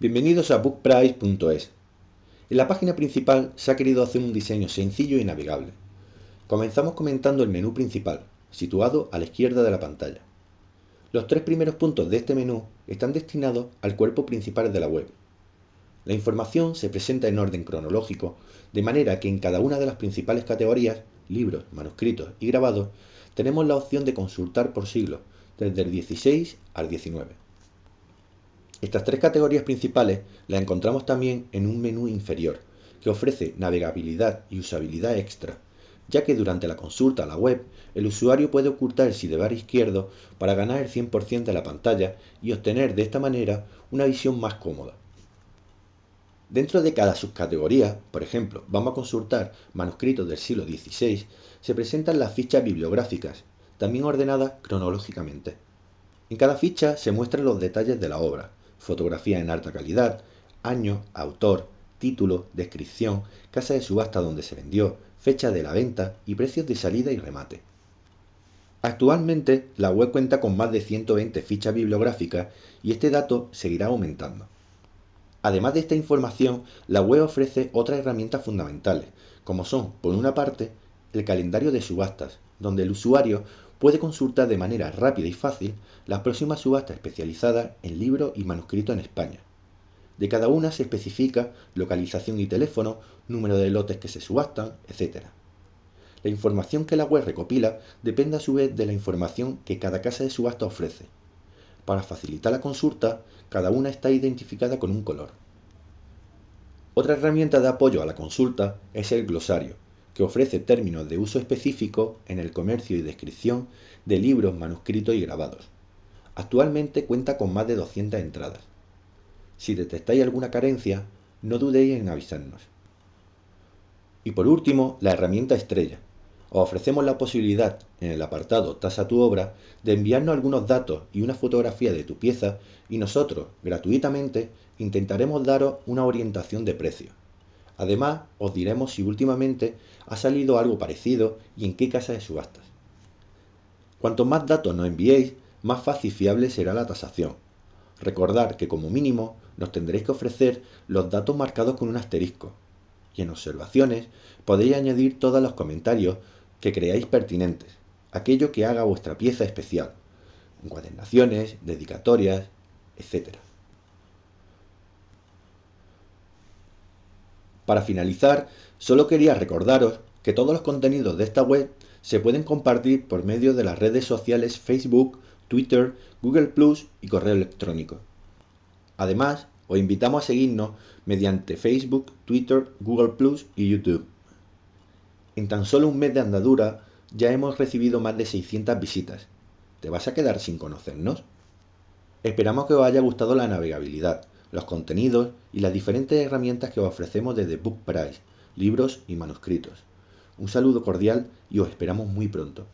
Bienvenidos a bookprice.es. En la página principal se ha querido hacer un diseño sencillo y navegable. Comenzamos comentando el menú principal, situado a la izquierda de la pantalla. Los tres primeros puntos de este menú están destinados al cuerpo principal de la web. La información se presenta en orden cronológico, de manera que en cada una de las principales categorías, libros, manuscritos y grabados, tenemos la opción de consultar por siglo, desde el 16 al 19. Estas tres categorías principales las encontramos también en un menú inferior, que ofrece navegabilidad y usabilidad extra, ya que durante la consulta a la web, el usuario puede ocultar el sidebar izquierdo para ganar el 100% de la pantalla y obtener de esta manera una visión más cómoda. Dentro de cada subcategoría, por ejemplo, vamos a consultar manuscritos del siglo XVI, se presentan las fichas bibliográficas, también ordenadas cronológicamente. En cada ficha se muestran los detalles de la obra, fotografía en alta calidad, año, autor, título, descripción, casa de subasta donde se vendió, fecha de la venta y precios de salida y remate. Actualmente la web cuenta con más de 120 fichas bibliográficas y este dato seguirá aumentando. Además de esta información, la web ofrece otras herramientas fundamentales, como son, por una parte, el calendario de subastas, donde el usuario puede consultar de manera rápida y fácil las próximas subastas especializadas en libros y manuscritos en España. De cada una se especifica localización y teléfono, número de lotes que se subastan, etc. La información que la web recopila depende a su vez de la información que cada casa de subasta ofrece. Para facilitar la consulta, cada una está identificada con un color. Otra herramienta de apoyo a la consulta es el glosario, que ofrece términos de uso específico en el comercio y descripción de libros, manuscritos y grabados. Actualmente cuenta con más de 200 entradas. Si detectáis alguna carencia, no dudéis en avisarnos. Y por último, la herramienta estrella. Os ofrecemos la posibilidad, en el apartado Tasa tu obra, de enviarnos algunos datos y una fotografía de tu pieza y nosotros, gratuitamente, intentaremos daros una orientación de precio. Además, os diremos si últimamente ha salido algo parecido y en qué casa de subastas. Cuanto más datos nos enviéis, más fácil y fiable será la tasación. Recordad que como mínimo nos tendréis que ofrecer los datos marcados con un asterisco. Y en observaciones podéis añadir todos los comentarios que creáis pertinentes, aquello que haga vuestra pieza especial, encuadernaciones, dedicatorias, etc. Para finalizar, solo quería recordaros que todos los contenidos de esta web se pueden compartir por medio de las redes sociales Facebook, Twitter, Google Plus y correo electrónico. Además, os invitamos a seguirnos mediante Facebook, Twitter, Google Plus y YouTube. En tan solo un mes de andadura ya hemos recibido más de 600 visitas. ¿Te vas a quedar sin conocernos? Esperamos que os haya gustado la navegabilidad los contenidos y las diferentes herramientas que os ofrecemos desde Book Price, libros y manuscritos. Un saludo cordial y os esperamos muy pronto.